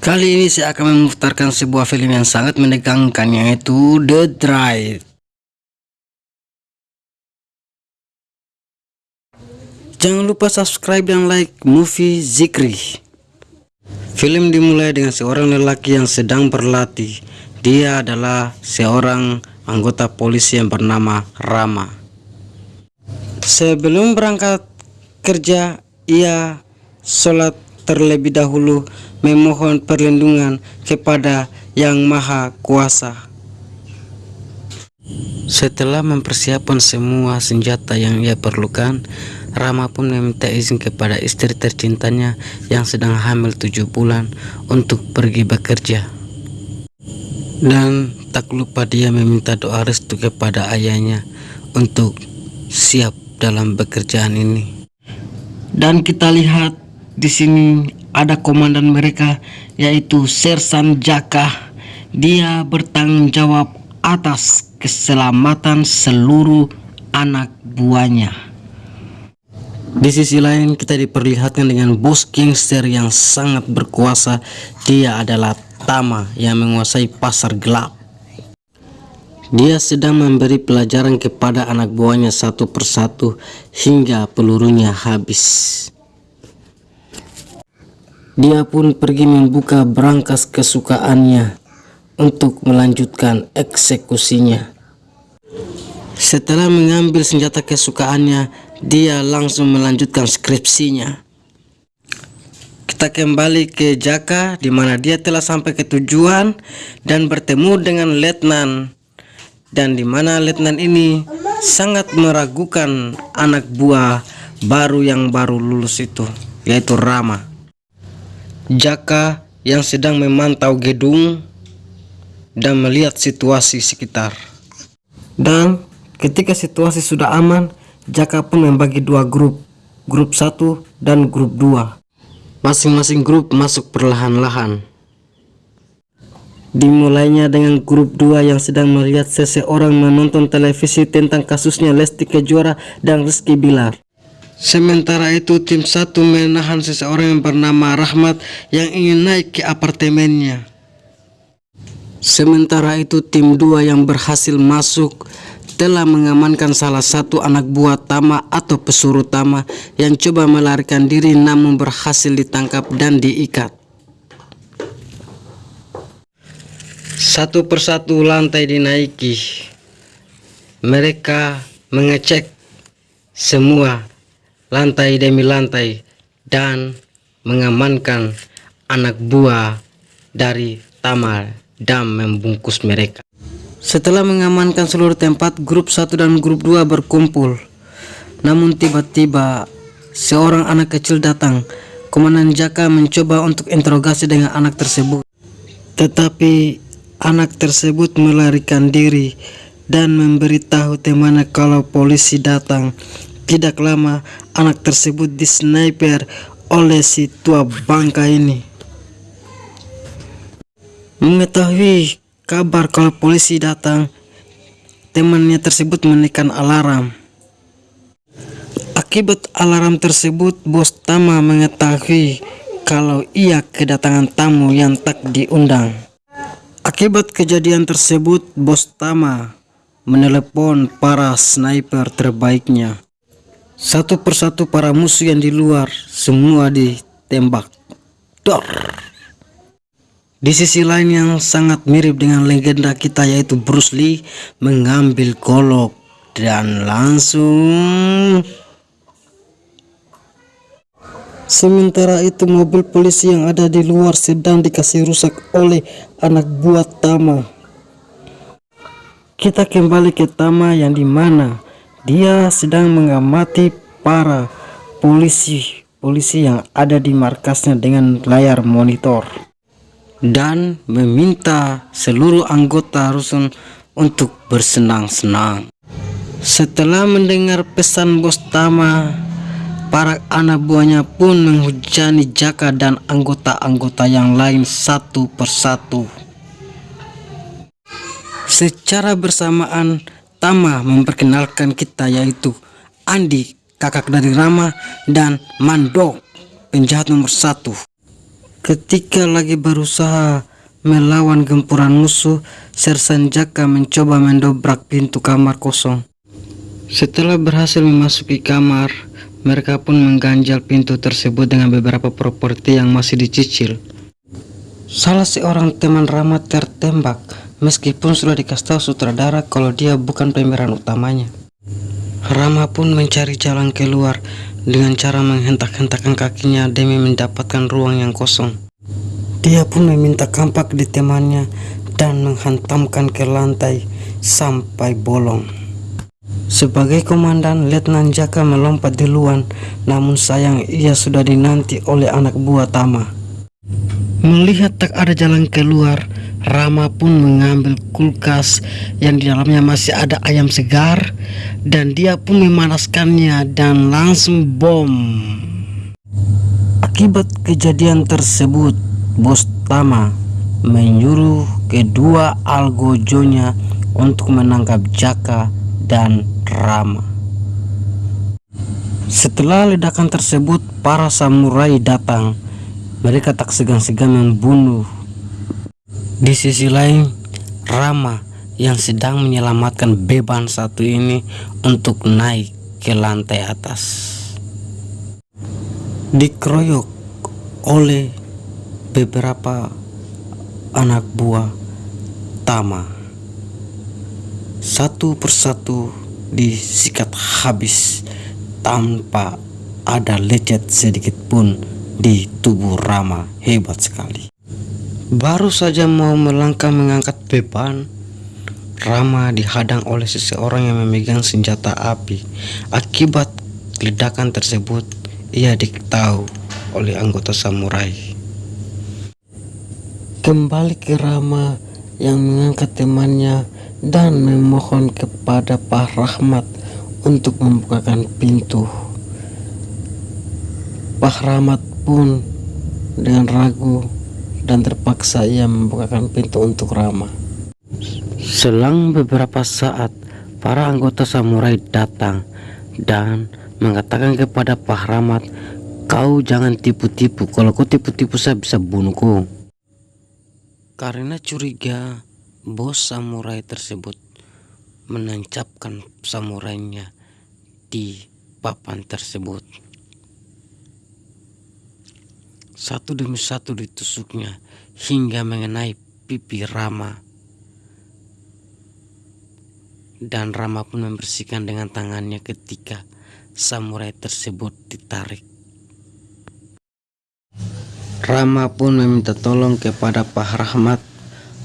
Kali ini saya akan memutarkan sebuah film yang sangat menegangkan yaitu The Drive. Jangan lupa subscribe dan like movie Zikri. Film dimulai dengan seorang lelaki yang sedang berlatih. Dia adalah seorang anggota polisi yang bernama Rama. Sebelum berangkat kerja, ia sholat terlebih dahulu memohon perlindungan kepada Yang Maha Kuasa. Setelah mempersiapkan semua senjata yang ia perlukan, Rama pun meminta izin kepada istri tercintanya yang sedang hamil tujuh bulan untuk pergi bekerja. Dan tak lupa dia meminta doa restu kepada ayahnya untuk siap dalam pekerjaan ini. Dan kita lihat di sini ada komandan mereka yaitu Sersan Jaka. Dia bertanggung jawab atas keselamatan seluruh anak buahnya. Di sisi lain kita diperlihatkan dengan bos gangster yang sangat berkuasa. Dia adalah Tama yang menguasai pasar gelap. Dia sedang memberi pelajaran kepada anak buahnya satu persatu hingga pelurunya habis. Dia pun pergi membuka berangkas kesukaannya untuk melanjutkan eksekusinya. Setelah mengambil senjata kesukaannya, dia langsung melanjutkan skripsinya. Kita kembali ke Jaka di mana dia telah sampai ke tujuan dan bertemu dengan letnan dan di mana letnan ini sangat meragukan anak buah baru yang baru lulus itu yaitu Rama. Jaka yang sedang memantau gedung dan melihat situasi sekitar. Dan ketika situasi sudah aman, Jaka pun membagi dua grup, grup satu dan grup dua. Masing-masing grup masuk perlahan-lahan. Dimulainya dengan grup dua yang sedang melihat seseorang menonton televisi tentang kasusnya Lesti Kejora dan Rizky Bilar. Sementara itu tim satu menahan seseorang yang bernama Rahmat yang ingin naik ke apartemennya. Sementara itu tim dua yang berhasil masuk telah mengamankan salah satu anak buah Tama atau pesuruh Tama yang coba melarikan diri namun berhasil ditangkap dan diikat. Satu persatu lantai dinaiki. Mereka mengecek semua lantai demi lantai dan mengamankan anak buah dari Tamal dan membungkus mereka. Setelah mengamankan seluruh tempat, grup 1 dan grup 2 berkumpul. Namun tiba-tiba seorang anak kecil datang. Komandan Jaka mencoba untuk interogasi dengan anak tersebut. Tetapi anak tersebut melarikan diri dan memberitahu temannya kalau polisi datang. Tidak lama anak tersebut disniper oleh si tua bangka ini. Mengetahui kabar kalau polisi datang, temannya tersebut menekan alarm. Akibat alarm tersebut, bos Tama mengetahui kalau ia kedatangan tamu yang tak diundang. Akibat kejadian tersebut, bos Tama menelepon para sniper terbaiknya. Satu persatu para musuh yang di luar semua ditembak. Dor. Di sisi lain yang sangat mirip dengan legenda kita yaitu Bruce Lee mengambil golok dan langsung Sementara itu mobil polisi yang ada di luar sedang dikasih rusak oleh anak buah Tama. Kita kembali ke Tama yang di mana dia sedang mengamati para polisi polisi yang ada di markasnya dengan layar monitor dan meminta seluruh anggota rusun untuk bersenang-senang. Setelah mendengar pesan bos Tama, para anak buahnya pun menghujani Jaka dan anggota-anggota yang lain satu persatu. Secara bersamaan, Tama memperkenalkan kita yaitu Andi, kakak dari Rama, dan Mandok, penjahat nomor satu. Ketika lagi berusaha melawan gempuran musuh, Sersan Jaka mencoba mendobrak pintu kamar kosong. Setelah berhasil memasuki kamar, mereka pun mengganjal pintu tersebut dengan beberapa properti yang masih dicicil. Salah seorang teman Rama tertembak, meskipun sudah dikasih tahu sutradara kalau dia bukan pemeran utamanya. Rama pun mencari jalan keluar dengan cara menghentak-hentakkan kakinya demi mendapatkan ruang yang kosong. Dia pun meminta kampak di temannya dan menghantamkan ke lantai sampai bolong. Sebagai komandan, Letnan Jaka melompat duluan, namun sayang ia sudah dinanti oleh anak buah Tama. Melihat tak ada jalan keluar, Rama pun mengambil kulkas yang di dalamnya masih ada ayam segar dan dia pun memanaskannya dan langsung bom. Akibat kejadian tersebut, Bos Tama menyuruh kedua algojonya untuk menangkap Jaka dan Rama. Setelah ledakan tersebut, para samurai datang. Mereka tak segan-segan membunuh. Di sisi lain, Rama yang sedang menyelamatkan beban satu ini untuk naik ke lantai atas. Dikeroyok oleh beberapa anak buah Tama. Satu persatu disikat habis tanpa ada lecet sedikit pun di tubuh Rama hebat sekali baru saja mau melangkah mengangkat beban Rama dihadang oleh seseorang yang memegang senjata api akibat ledakan tersebut ia diketahui oleh anggota samurai kembali ke Rama yang mengangkat temannya dan memohon kepada Pak Rahmat untuk membukakan pintu. Pak Rahmat pun dengan ragu dan terpaksa ia membukakan pintu untuk Rama. Selang beberapa saat, para anggota samurai datang dan mengatakan kepada Pak Rahmat, kau jangan tipu-tipu, kalau kau tipu-tipu saya bisa bunuhku. Karena curiga, bos samurai tersebut menancapkan samurainya di papan tersebut. Satu demi satu ditusuknya hingga mengenai pipi Rama. Dan Rama pun membersihkan dengan tangannya ketika samurai tersebut ditarik. Rama pun meminta tolong kepada Pak Rahmat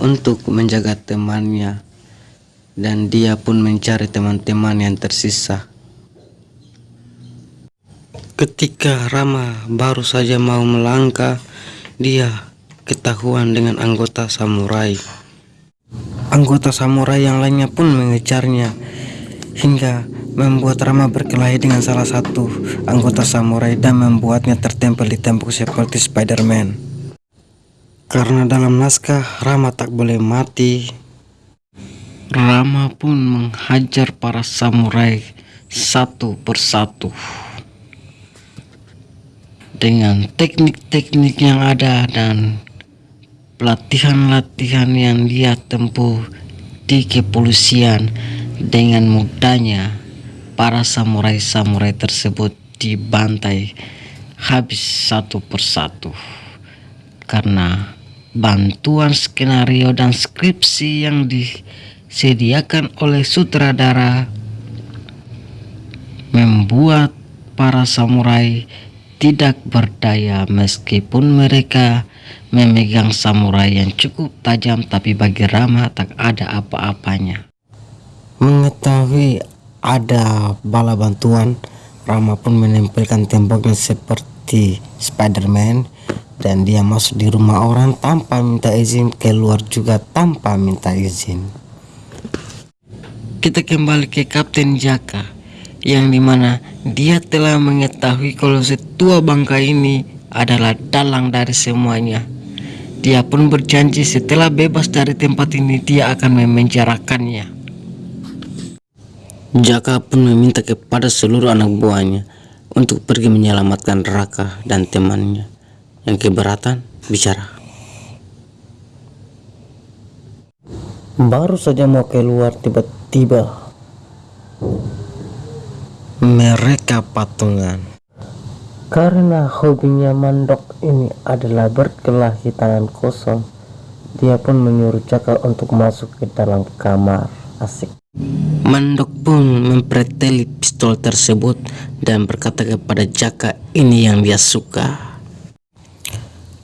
untuk menjaga temannya dan dia pun mencari teman-teman yang tersisa. Ketika Rama baru saja mau melangkah, dia ketahuan dengan anggota samurai. Anggota samurai yang lainnya pun mengejarnya hingga membuat Rama berkelahi dengan salah satu anggota samurai dan membuatnya tertempel di tembok seperti Spider-Man. Karena dalam naskah Rama tak boleh mati. Rama pun menghajar para samurai satu persatu. Dengan teknik-teknik yang ada dan pelatihan-latihan yang dia tempuh di kepolisian dengan mudahnya para samurai-samurai tersebut dibantai habis satu persatu. Karena bantuan skenario dan skripsi yang disediakan oleh sutradara membuat para samurai tidak berdaya meskipun mereka memegang samurai yang cukup tajam tapi bagi Rama tak ada apa-apanya. Mengetahui ada bala bantuan, Rama pun menempelkan temboknya seperti Spider-Man dan dia masuk di rumah orang tanpa minta izin keluar juga tanpa minta izin kita kembali ke Kapten Jaka yang di mana dia telah mengetahui kalau setua bangka ini adalah dalang dari semuanya. Dia pun berjanji setelah bebas dari tempat ini dia akan memenjarakannya. Jaka pun meminta kepada seluruh anak buahnya untuk pergi menyelamatkan Raka dan temannya. Yang keberatan bicara. Baru saja mau keluar tiba-tiba mereka patungan. Karena hobinya mandok ini adalah berkelahi tangan kosong, dia pun menyuruh Jaka untuk masuk ke dalam kamar. Asik. Mandok pun mempreteli pistol tersebut dan berkata kepada Jaka ini yang dia suka.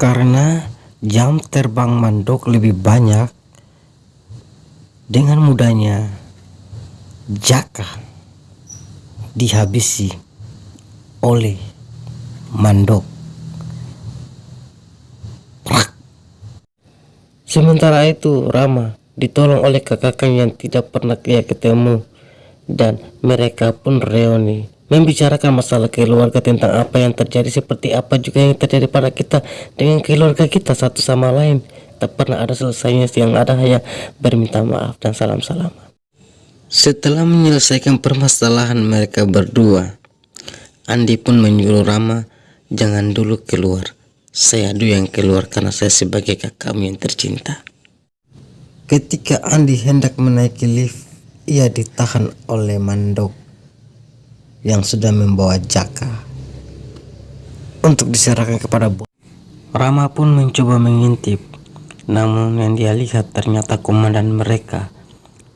Karena jam terbang mandok lebih banyak, dengan mudahnya Jaka dihabisi oleh mandok. Sementara itu Rama ditolong oleh kakaknya yang tidak pernah ia ketemu dan mereka pun reuni membicarakan masalah keluarga tentang apa yang terjadi seperti apa juga yang terjadi pada kita dengan keluarga kita satu sama lain. Tak pernah ada selesainya yang ada hanya berminta maaf dan salam salaman setelah menyelesaikan permasalahan mereka berdua Andi pun menyuruh Rama jangan dulu keluar saya dulu yang keluar karena saya sebagai kakakmu yang tercinta Ketika Andi hendak menaiki lift, ia ditahan oleh Mandok yang sudah membawa Jaka untuk diserahkan kepada bos. Rama pun mencoba mengintip, namun yang dia lihat ternyata komandan mereka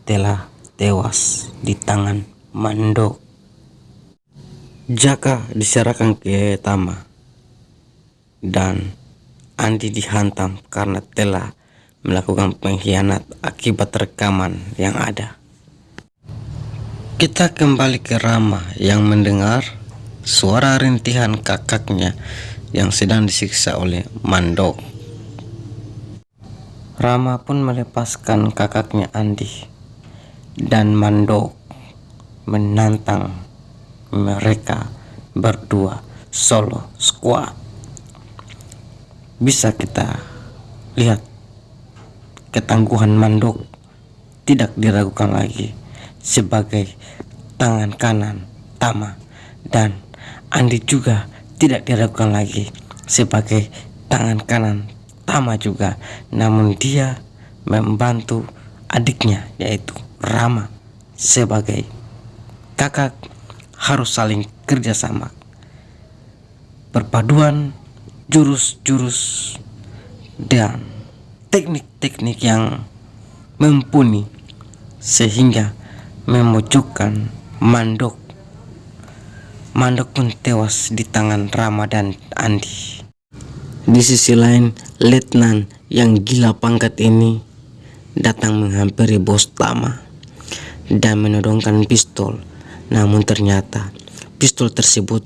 telah tewas di tangan Mandok. Jaka diserahkan ke Tama dan Andi dihantam karena telah melakukan pengkhianat akibat rekaman yang ada. Kita kembali ke Rama yang mendengar suara rintihan kakaknya yang sedang disiksa oleh Mandok. Rama pun melepaskan kakaknya Andi dan Mandok menantang mereka berdua solo squad. Bisa kita lihat ketangguhan Mandok tidak diragukan lagi sebagai tangan kanan Tama dan Andi juga tidak diragukan lagi sebagai tangan kanan Tama juga namun dia membantu adiknya yaitu Rama sebagai kakak harus saling kerjasama perpaduan jurus-jurus dan teknik-teknik yang mumpuni sehingga memojokkan Mandok. Mandok pun tewas di tangan Rama dan Andi. Di sisi lain, Letnan yang gila pangkat ini datang menghampiri bos Tama dan menodongkan pistol. Namun ternyata pistol tersebut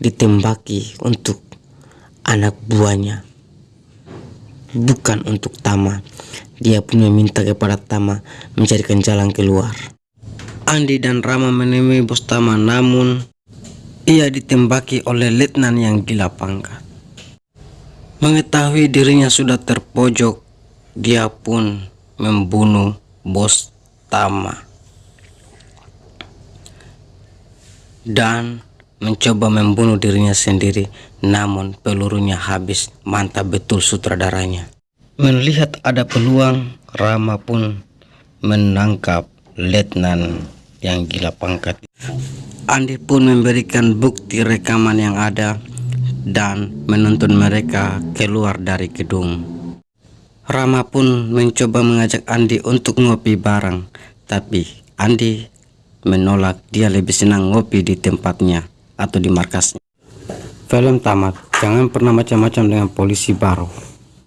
ditembaki untuk anak buahnya bukan untuk Tama. Dia pun meminta kepada Tama mencarikan jalan keluar. Andi dan Rama menemui bos Tama namun ia ditembaki oleh letnan yang gila pangkat. Mengetahui dirinya sudah terpojok, dia pun membunuh bos Tama. Dan mencoba membunuh dirinya sendiri namun pelurunya habis mantap betul sutradaranya. Melihat ada peluang Rama pun menangkap letnan yang gila pangkat. Andi pun memberikan bukti rekaman yang ada dan menuntun mereka keluar dari gedung Rama pun mencoba mengajak Andi untuk ngopi bareng tapi Andi menolak dia lebih senang ngopi di tempatnya atau di markasnya. Film tamat, jangan pernah macam-macam dengan polisi baru.